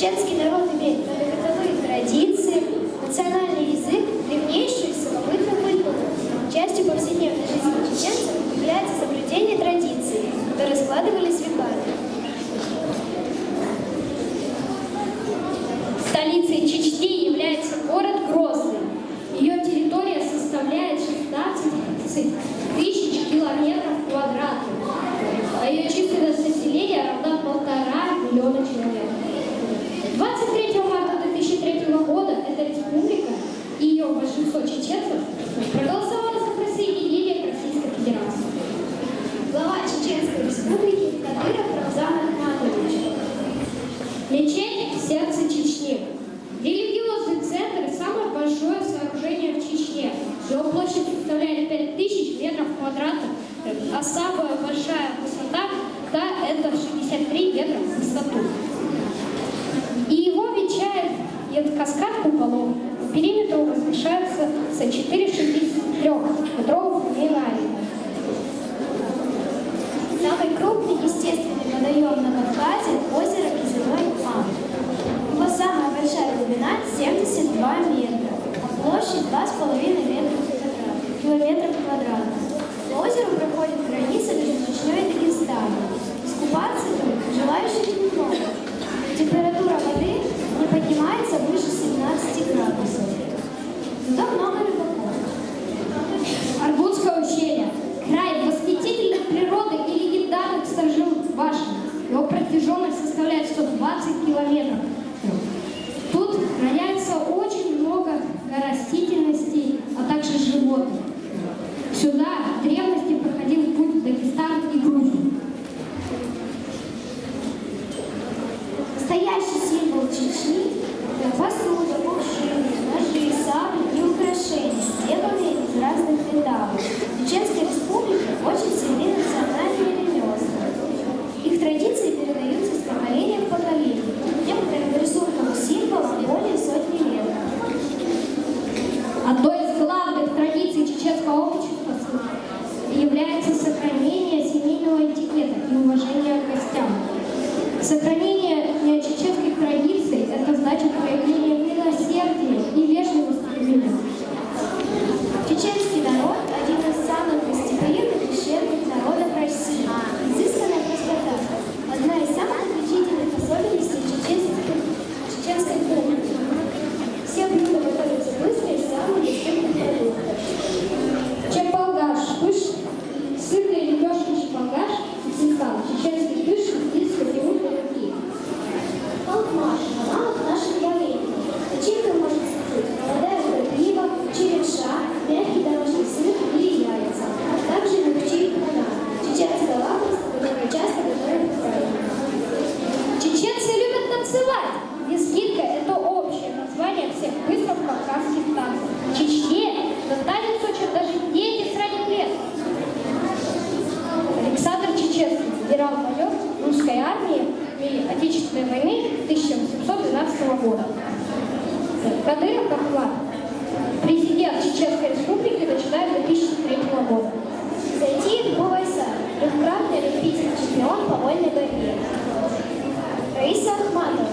Чеченский народ имеет право сердце Чечни. Религиозный центр – самое большое сооружение в Чечне. Его площадь составляет 5000 метров квадратных, а самая большая высота да, – это 63 метра в высоту. И его венчает каскад куполов. По периметру возвышаются 4 63-метровых мина площадь 2,5 километра квадратных. По озеру проходит граница между Чечней и Дагестаном. Искупаться тут желающих не сохранить. Анатолия Кахла, президент Чеченской Республики, начиная с 2003 года. Зайти Гувайса, трехкратный олимпийский чемпион по вольной борьбе. Раиса Ахматова,